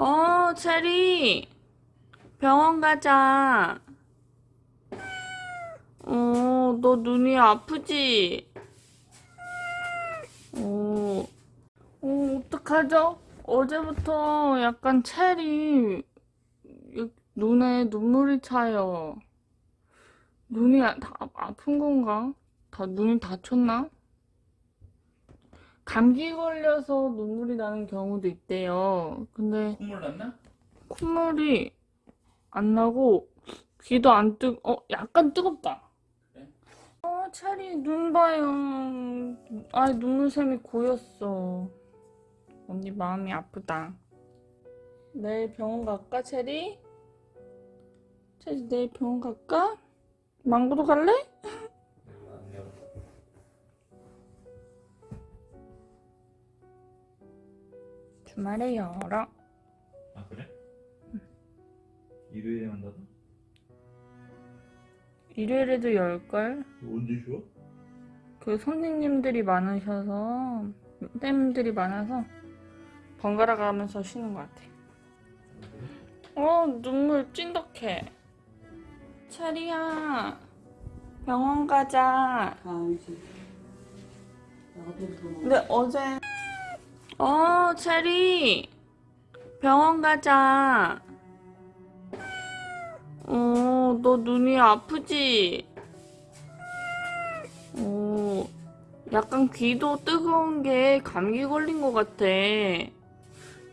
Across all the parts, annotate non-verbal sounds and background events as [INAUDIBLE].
어, 체리. 병원 가자. 어, 너 눈이 아프지? 어, 어, 어떡하죠? 어제부터 약간 체리 이- 눈에 눈물이 차요. 눈이 아- 다 아픈 건가? 다 눈이 다쳤나? 감기 걸려서 눈물이 나는 경우도 있대요. 근데 콧물 났나? 콧물이 안 나고 귀도 안 뜨, 어, 약간 뜨겁다. 그래? 어, 체리 눈 봐요. 아, 눈물샘이 고였어. 언니 마음이 아프다. 내일 병원 갈까, 체리? 체리 내일 병원 갈까? 망고도 갈래? 주말에 열어. 아 그래? 일요일에 한다고? 일요일에도 열걸? 언제 쉬어? 그 선생님들이 많으셔서 쌤들이 많아서 번갈아 가면서 쉬는 것 같아. 어 눈물 찐덕해. 체리야 병원 가자. 가야지. 나도 그럼. 근데 어제 어 체리 병원 가자. 어 너 눈이 아프지? 어 약간 귀도 뜨거운 게 감기 걸린 것 같아.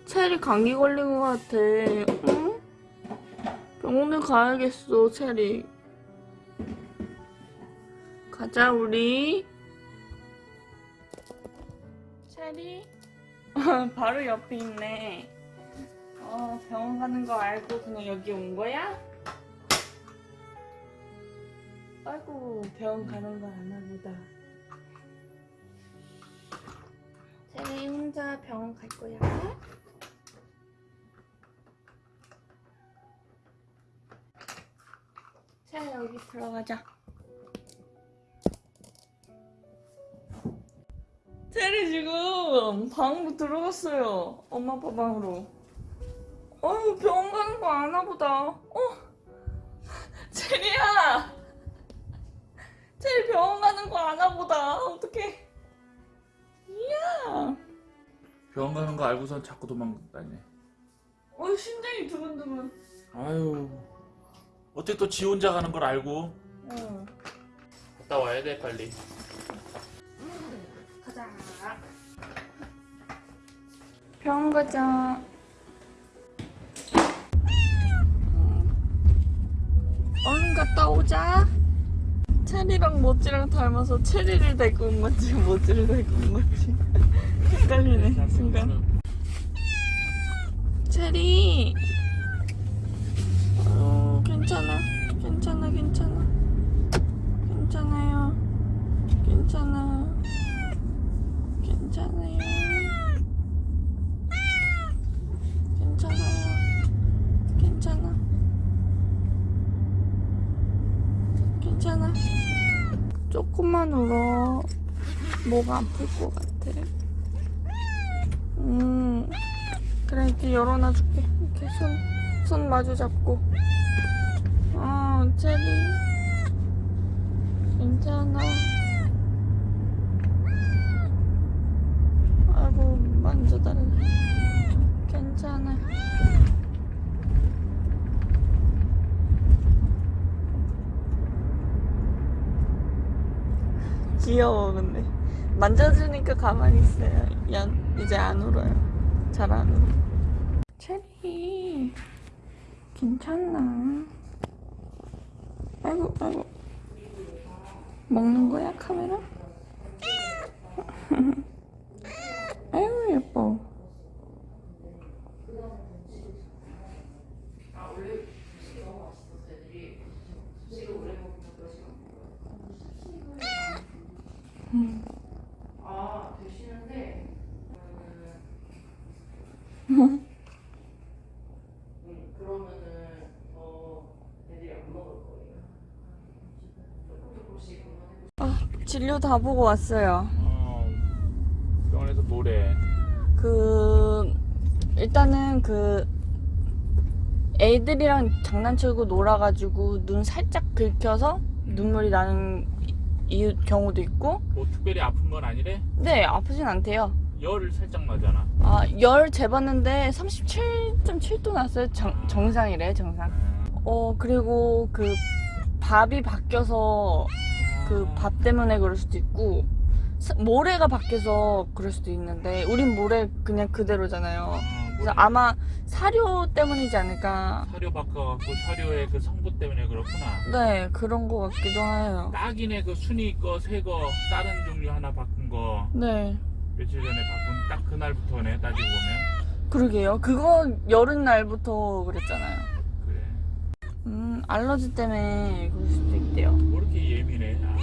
체리 감기 걸린 것 같아. 응? 병원에 가야겠어 체리. 가자 우리. 체리? [LAUGHS] 바로 옆에 있네. 어, 병원 가는 거 알고 그냥 여기 온 거야? 아이고, 병원 가는 거 아나 보다. 체리 혼자 병원 갈 거야? 자, 여기 들어가자. 체리 지금 방으로 들어갔어요. 엄마 아빠 방으로. 어휴 병원 가는 거 아나 보다. 어? [LAUGHS] 체리야! 체리 병원 가는 거 아나 보다. 어떡해. 이야. 병원 가는 거 알고선 자꾸 도망다니네 어 심장이 두근두근. 아유 어떻게 또 지 혼자 가는 걸 알고 응. 갔다 와야 돼 빨리 병원 가자. 얼른 갔다 오자. 체리랑 모찌랑 닮아서 체리를 데리고 온 건지 모찌를 데리고 온 건지 [LAUGHS] 헷갈리네 순간. 체리. 어, 괜찮아. 괜찮아, 괜찮아. 괜찮아요. 괜찮아. 괜찮아요. 괜찮아요. 괜찮아. 괜찮아. 조금만 울어. 목 아플 것 같아. 음. 그래, 이렇게 열어놔줄게. 이렇게 손, 손 마주 잡고. 어, 체리. 괜찮아. 아이고 만져달래 괜찮아 귀여워 근데. 만져주니까 가만히 있어요. 연, 이제 안 울어요. 잘 안 울어. 체리 괜찮나? 아이고 아이고. 먹는 거야 카메라? [LAUGHS] 아유 예뻐. 음. 아, 진료 다 보고 왔어요. 어 병원에서 뭐래 그 일단은 그 애들이랑 장난치고 놀아가지고 눈 살짝 긁혀서 눈물이 나는 이 경우도 있고. 뭐 특별히 아픈 건 아니래? 네 아프진 않대요. 열 살짝 나잖아. 아, 열 재봤는데 37.7도 났어요. 정, 정상이래 정상. 어 그리고 그 밥이 바뀌어서 그 밥 때문에 그럴 수도 있고 사- 모래가 바뀌어서 그럴 수도 있는데 우린 모래 그냥 그대로잖아요. 어, 그래서 뭐 아마 사료 때문이지 않을까 사료 바꿔갖고 사료의 그 성분 때문에 그렇구나. 네 그런 거 같기도 해요 딱이네 그 순이 거, 새 거, 다른 종류 하나 바꾼 거 네 며칠 전에 바꾼 딱 그날부터네 따지고 보면 그러게요 그거 여름 날부터 그랬잖아요 그래. 음 알러지 때문에 그럴 수도 있대요 뭐 이렇게 예민해? 아.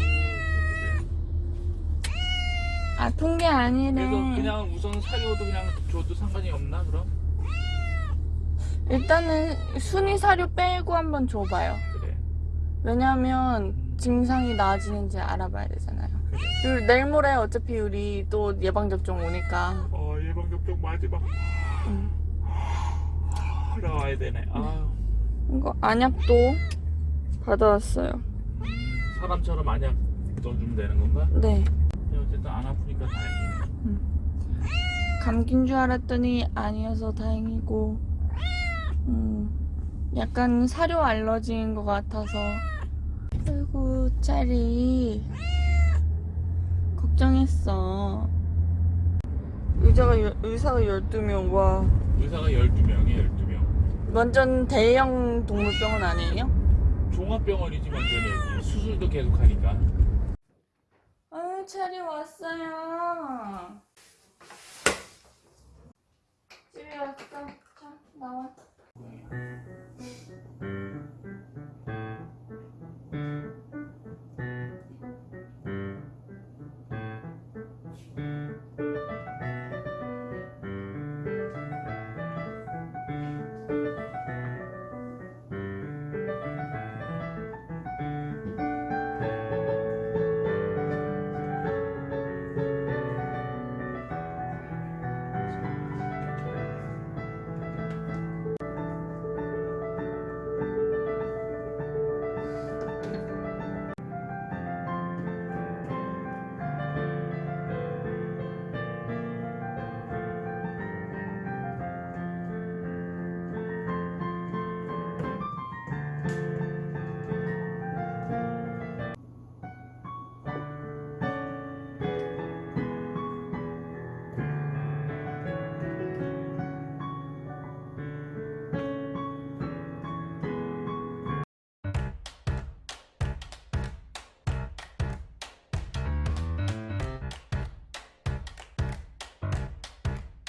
아픈 게 아니래 그래서 그냥 우선 사료도 그냥 줘도 상관이 없나 그럼? 일단은 순위 사료 빼고 한번 줘봐요 그래. 왜냐면 증상이 나아지는지 알아봐야 되잖아요 그래. 그리고 내일 모레 어차피 우리 또 예방접종 오니까 어 예방접종 마지막 음. 나와야 되네. 아, 이거 안약도 받아왔어요 음, 사람처럼 안약 넣어주면 되는 건가? 네 어쨌든 안 아프니까 다행이네. 감기인 줄 알았더니 아니어서 다행이고 음, 약간 사료 알러지인 것 같아서 아이고 짤이 걱정했어 의자가 열- 의사가 12명 와 의사가 12명이 12명. 완전 대형 동물병원 아니에요? 종합병원이지 완전히 수술도 계속 하니까. 짤이 왔어요